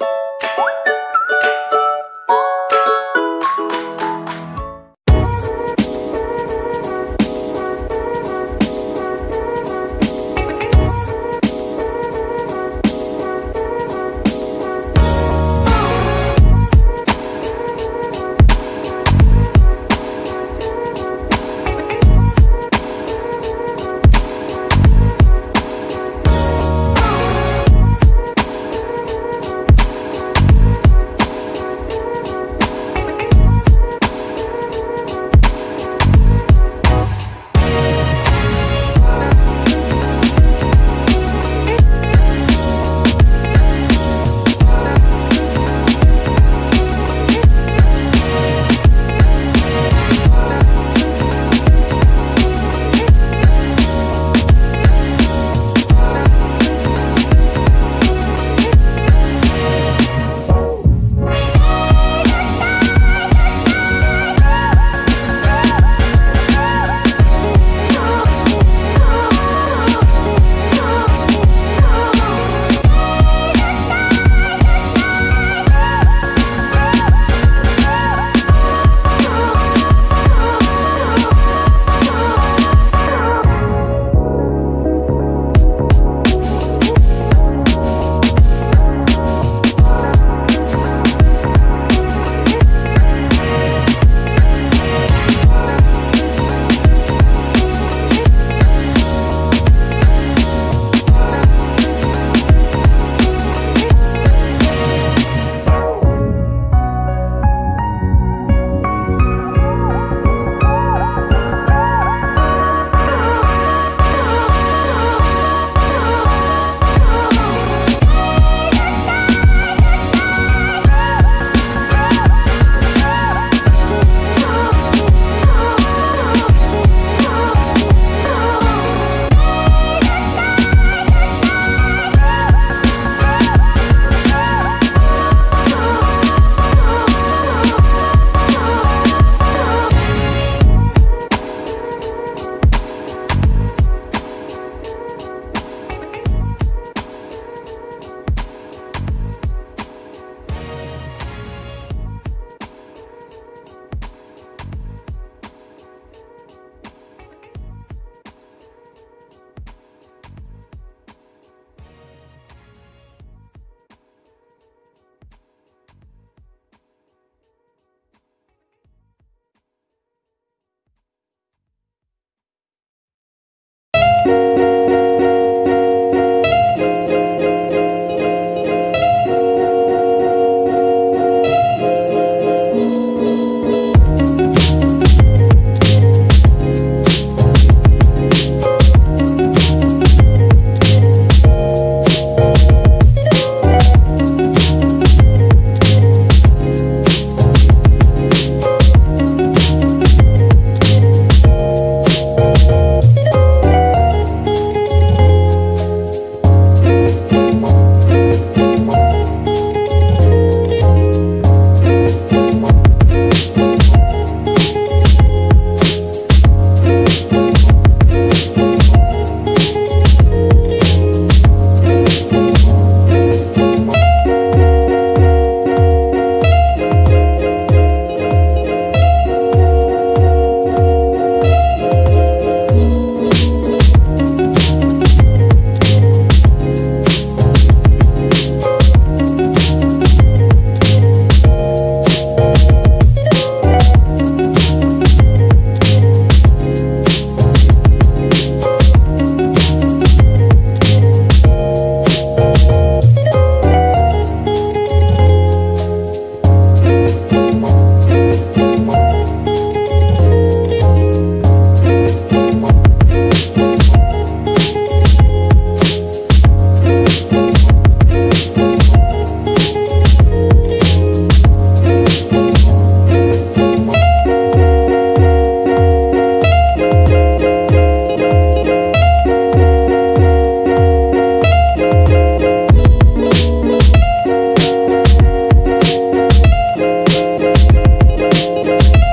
you Música